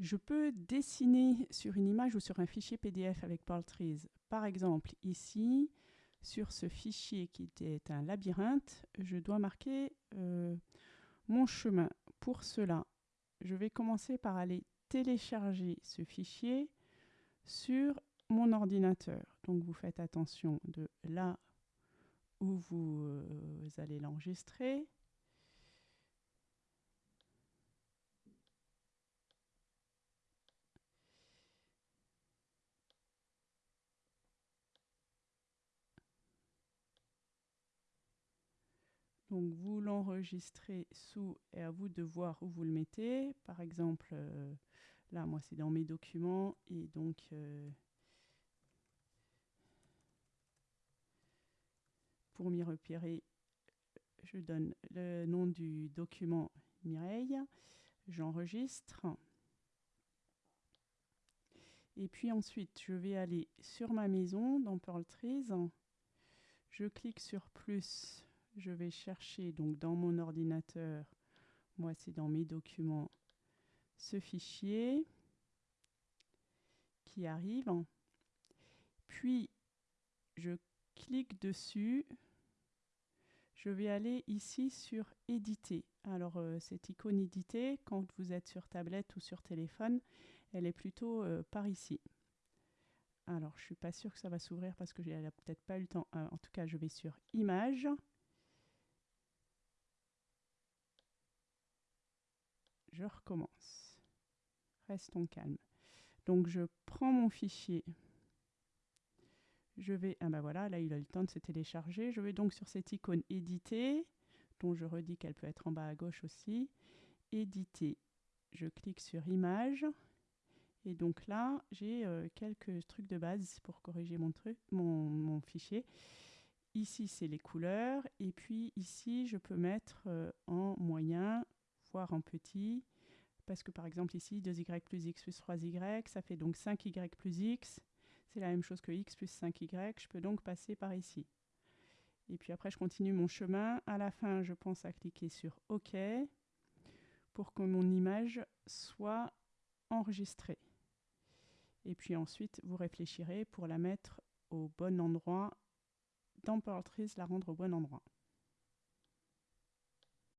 Je peux dessiner sur une image ou sur un fichier PDF avec Trees. Par exemple, ici, sur ce fichier qui était un labyrinthe, je dois marquer euh, mon chemin. Pour cela, je vais commencer par aller télécharger ce fichier sur mon ordinateur. Donc vous faites attention de là où vous euh, allez l'enregistrer. Donc vous l'enregistrez sous et à vous de voir où vous le mettez. Par exemple, euh, là moi c'est dans mes documents et donc euh, pour m'y repérer, je donne le nom du document Mireille, j'enregistre. Et puis ensuite, je vais aller sur ma maison dans Pearl Trees. Je clique sur plus je vais chercher donc dans mon ordinateur, moi c'est dans mes documents, ce fichier qui arrive. Puis je clique dessus. Je vais aller ici sur éditer. Alors euh, cette icône éditer, quand vous êtes sur tablette ou sur téléphone, elle est plutôt euh, par ici. Alors je suis pas sûre que ça va s'ouvrir parce que j'ai peut-être pas eu le temps. Euh, en tout cas, je vais sur Images. Je recommence. Restons calmes. Donc je prends mon fichier. Je vais, ah ben voilà, là il a le temps de se télécharger. Je vais donc sur cette icône éditer, dont je redis qu'elle peut être en bas à gauche aussi. Éditer. Je clique sur image. Et donc là, j'ai euh, quelques trucs de base pour corriger mon, truc, mon, fichier. Ici, c'est les couleurs. Et puis ici, je peux mettre euh, en en petit, parce que par exemple ici, 2y plus x plus 3y, ça fait donc 5y plus x. C'est la même chose que x plus 5y. Je peux donc passer par ici. Et puis après, je continue mon chemin. À la fin, je pense à cliquer sur OK pour que mon image soit enregistrée. Et puis ensuite, vous réfléchirez pour la mettre au bon endroit dans Trees, la rendre au bon endroit.